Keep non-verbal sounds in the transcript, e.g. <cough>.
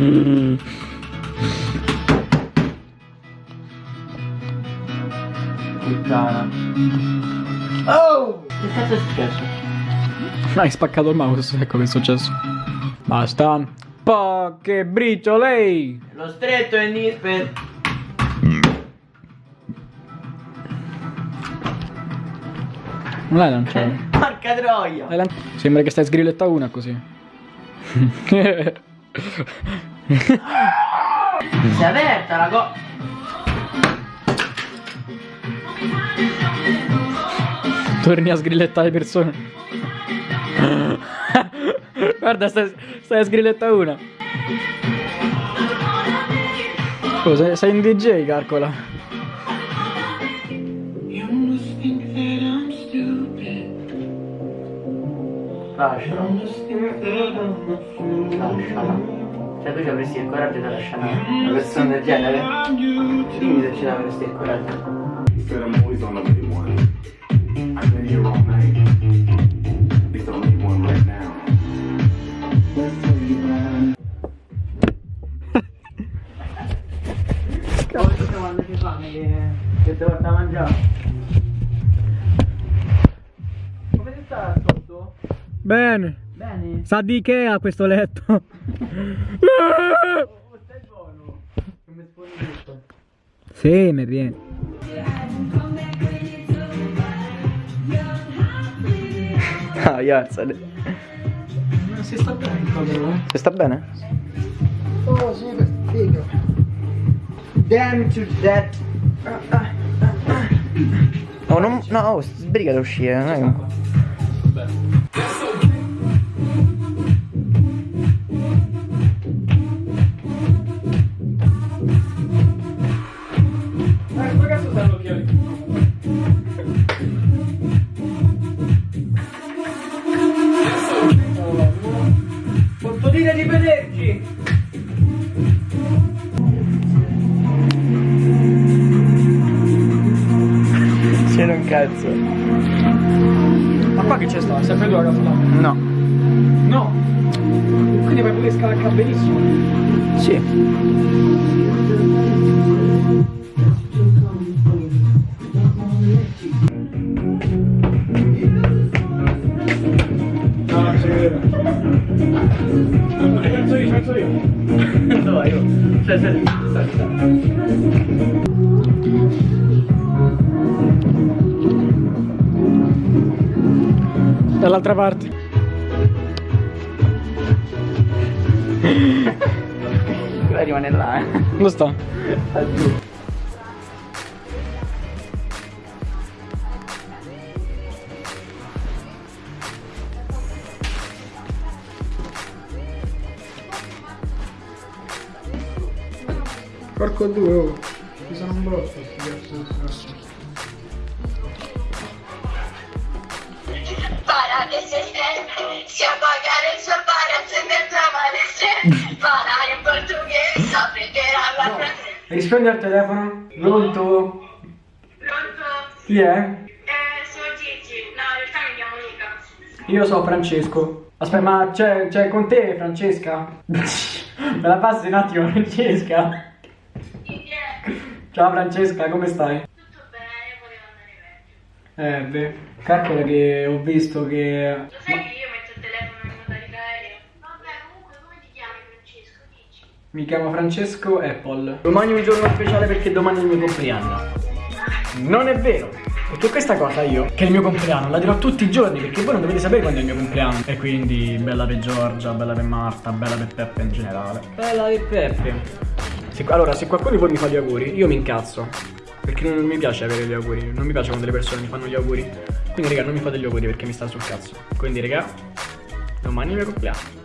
Mm. Puttana. Oh! Che cazzo è successo? Hai spaccato il mouse, ecco che è successo. Basta. Poche briciole! Lo stretto è Nispet. Non l'hai lanciato? Porca troia! Sembra che stai sgrilletta una così. <laughs> Si è aperta la co... Torni a sgrillettare persone. Guarda, stai, stai a sgrilletta una. Oh, sei, sei un DJ, calcola. Lasciala. Lasciala. Cioè tu ci avresti il coraggio di lasciare una persona del genere? Dimmi se ce l'avresti il coraggio. Cazzo quando ci fanno che, che ti porta a mangiare? Bene. Bene? Sa di Ikea questo letto. Oh, stai buono. Non mi tutto. sì, mi viene. Ah, alzate. Ma si sta bene il codolo? Se sta bene? Oh sì, figo. Damn to that. Oh, non, no, oh, sbriga da uscire, non è che... C'era un cazzo. Ma qua che c'è sta? Sempre tu la casa là? No. No. Quindi vai pure scalacca benissimo. Sì. No, non si vede. Penso io, penso io. Dove io? Cioè, stai, stai, stai. Dall'altra parte. Quella rimane là, eh. Lo sta. Porco due, oh. Ci sono un brotto sti cazzo Para stende, si appagare il suo para se mezza malessere. Para in portoghese, aprenderà la frase. Rispondi al telefono. Pronto? Pronto? Chi è? Eh, sono Gigi. No, in realtà mi chiamo Nica. Io sono Francesco. Aspetta, ma c'è, c'è con te Francesca? <laughs> Me la passi un attimo Francesca? Ciao Francesca, come stai? Tutto bene, volevo andare bene. Eh, beh, calcola che ho visto che... Lo sai che io metto il telefono in modalità aereo? Vabbè, comunque, come ti chiami Francesco? Dici. Mi chiamo Francesco Apple. Domani è un giorno speciale perché domani è il mio compleanno. Non è vero! Perché questa cosa io, che è il mio compleanno, la dirò tutti i giorni perché voi non dovete sapere quando è il mio compleanno. E quindi bella per Giorgia, bella per Marta, bella per Peppe in generale. Bella per Peppe. Se- allora, se qualcuno di voi mi fa gli auguri, io mi incazzo. Perché non mi piace avere gli auguri, non mi piace quando le persone mi fanno gli auguri. Quindi raga, non mi fate gli auguri perché mi sta sul cazzo. Quindi raga, domani è il mio compleanno.